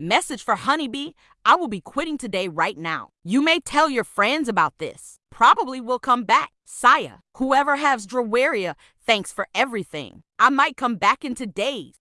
Message for Honeybee I will be quitting today right now. You may tell your friends about this. Probably will come back. Saya, whoever has Drawaria, thanks for everything. I might come back in two days.